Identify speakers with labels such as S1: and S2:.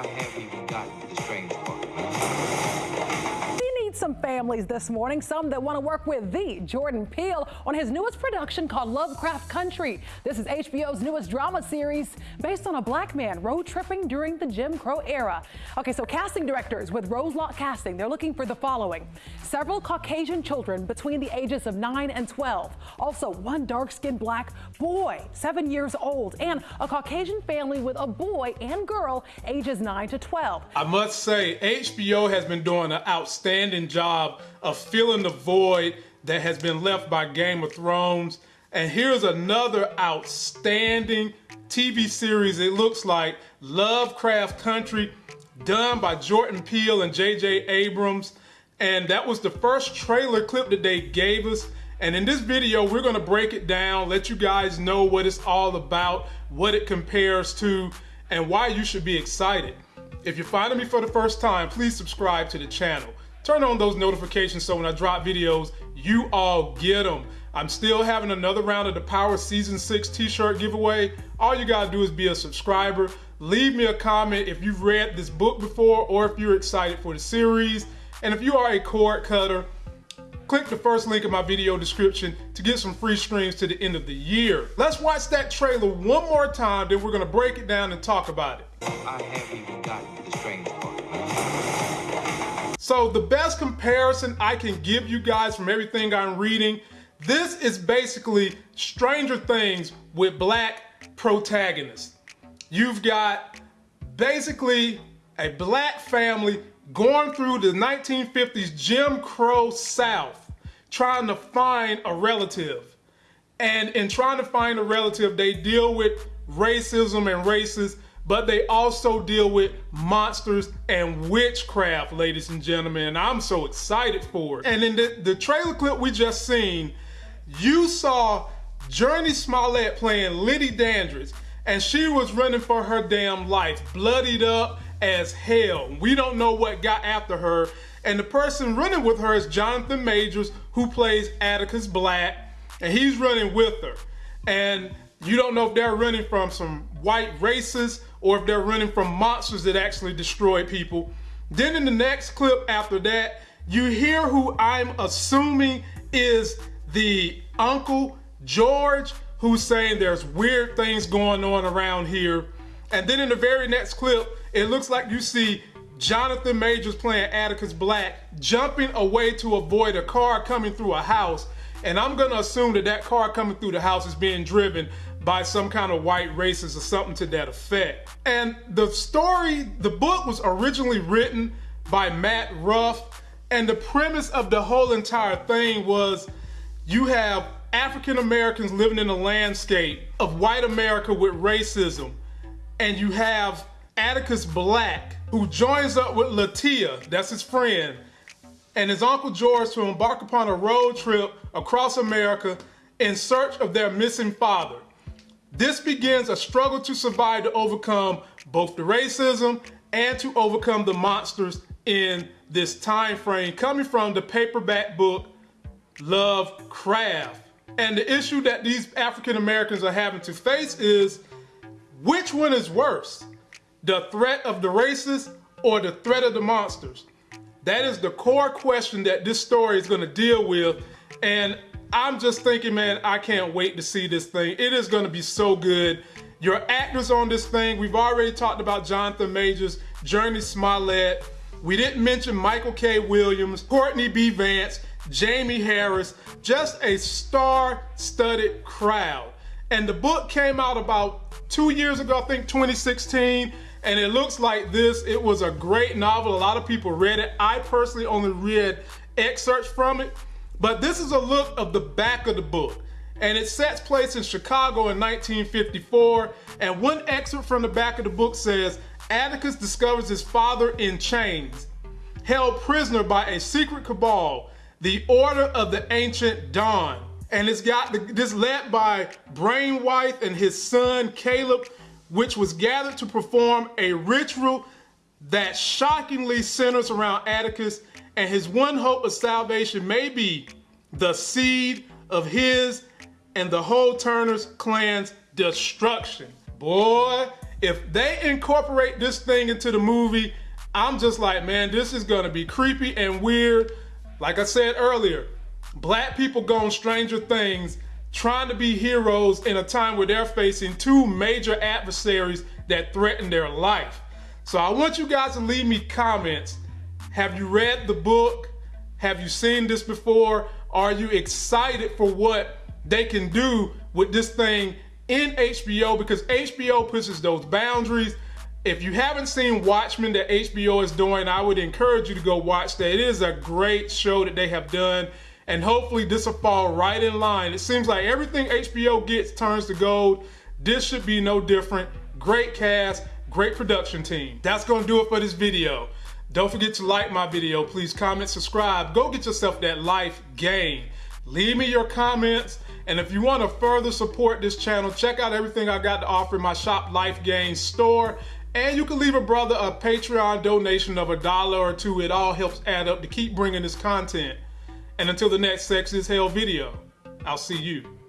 S1: I have even gotten
S2: some families this morning, some that want to work with the Jordan Peele on his newest production called Lovecraft Country. This is HBO's newest drama series based on a black man road tripping during the Jim Crow era. Okay, so casting directors with Roselock Casting, they're looking for the following. Several Caucasian children between the ages of 9 and 12. Also, one dark-skinned black boy, 7 years old, and a Caucasian family with a boy and girl ages 9 to 12.
S3: I must say, HBO has been doing an outstanding job of filling the void that has been left by Game of Thrones. And here's another outstanding TV series, it looks like Lovecraft Country, done by Jordan Peele and J.J. Abrams. And that was the first trailer clip that they gave us. And in this video, we're gonna break it down, let you guys know what it's all about, what it compares to, and why you should be excited. If you're finding me for the first time, please subscribe to the channel. Turn on those notifications so when I drop videos, you all get them. I'm still having another round of the Power Season 6 t-shirt giveaway. All you gotta do is be a subscriber. Leave me a comment if you've read this book before or if you're excited for the series. And if you are a cord cutter, click the first link in my video description to get some free streams to the end of the year. Let's watch that trailer one more time, then we're gonna break it down and talk about it. So the best comparison I can give you guys from everything I'm reading, this is basically Stranger Things with black protagonists. You've got basically a black family going through the 1950s Jim Crow South trying to find a relative. And in trying to find a relative, they deal with racism and races, but they also deal with monsters and witchcraft, ladies and gentlemen. And I'm so excited for it. And in the, the trailer clip we just seen, you saw Jurnee Smollett playing Liddy Dandridge, and she was running for her damn life, bloodied up as hell. We don't know what got after her. And the person running with her is Jonathan Majors, who plays Atticus Black, and he's running with her. And you don't know if they're running from some white racists or if they're running from monsters that actually destroy people. Then in the next clip after that, you hear who I'm assuming is the Uncle George, who's saying there's weird things going on around here. And then in the very next clip, it looks like you see Jonathan Majors playing Atticus Black jumping away to avoid a car coming through a house. And I'm gonna assume that that car coming through the house is being driven by some kind of white racist or something to that effect. And the story, the book was originally written by Matt Ruff. And the premise of the whole entire thing was you have African Americans living in a landscape of white America with racism. And you have Atticus Black, who joins up with Latia, that's his friend, and his Uncle George to embark upon a road trip across America in search of their missing father. This begins a struggle to survive to overcome both the racism and to overcome the monsters in this time frame coming from the paperback book Lovecraft. And the issue that these African Americans are having to face is which one is worse? the threat of the racists or the threat of the monsters? That is the core question that this story is going to deal with. And I'm just thinking, man, I can't wait to see this thing. It is going to be so good. Your actors on this thing, we've already talked about Jonathan Majors, Jurnee Smollett. We didn't mention Michael K. Williams, Courtney B. Vance, Jamie Harris, just a star-studded crowd. And the book came out about two years ago, I think 2016 and it looks like this. It was a great novel. A lot of people read it. I personally only read excerpts from it, but this is a look of the back of the book. And it sets place in Chicago in 1954. And one excerpt from the back of the book says, Atticus discovers his father in chains, held prisoner by a secret cabal, the Order of the Ancient Dawn. And it's got the, this led by Braithwhite and his son Caleb, which was gathered to perform a ritual that shockingly centers around Atticus and his one hope of salvation may be the seed of his and the whole Turner's clan's destruction. Boy, If they incorporate this thing into the movie, I'm just like, man, this is gonna be creepy and weird. Like I said earlier, black people going Stranger Things trying to be heroes in a time where they're facing two major adversaries that threaten their life. So I want you guys to leave me comments. Have you read the book? Have you seen this before? Are you excited for what they can do with this thing in HBO? Because HBO pushes those boundaries. If you haven't seen Watchmen that HBO is doing, I would encourage you to go watch that. It is a great show that they have done and hopefully this will fall right in line. It seems like everything HBO gets turns to gold. This should be no different. Great cast, great production team. That's gonna do it for this video. Don't forget to like my video. Please comment, subscribe. Go get yourself that life gain. Leave me your comments. And if you want to further support this channel, check out everything I got to offer in my Shop Life Gain store. And you can leave a brother a Patreon donation of a dollar or two. It all helps add up to keep bringing this content. And until the next Sex is Hell video, I'll see you